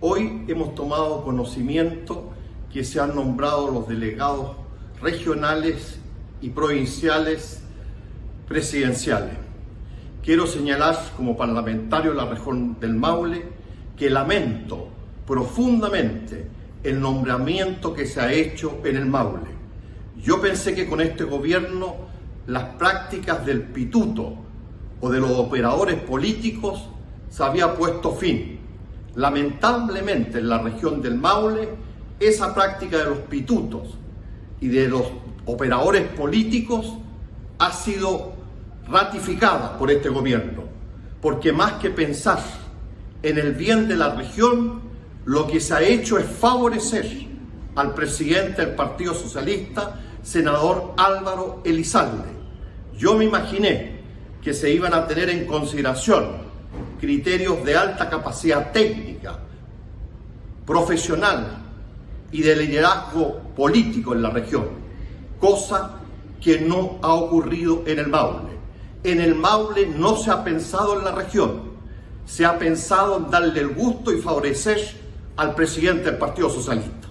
Hoy hemos tomado conocimiento que se han nombrado los delegados regionales y provinciales presidenciales. Quiero señalar como parlamentario de la región del Maule que lamento profundamente el nombramiento que se ha hecho en el Maule. Yo pensé que con este gobierno las prácticas del pituto o de los operadores políticos se había puesto fin. Lamentablemente en la región del Maule esa práctica de los pitutos y de los operadores políticos ha sido ratificada por este gobierno, porque más que pensar en el bien de la región, lo que se ha hecho es favorecer al presidente del Partido Socialista, senador Álvaro Elizalde. Yo me imaginé que se iban a tener en consideración criterios de alta capacidad técnica, profesional y de liderazgo político en la región, cosa que no ha ocurrido en el Maule. En el Maule no se ha pensado en la región, se ha pensado en darle el gusto y favorecer al presidente del Partido Socialista.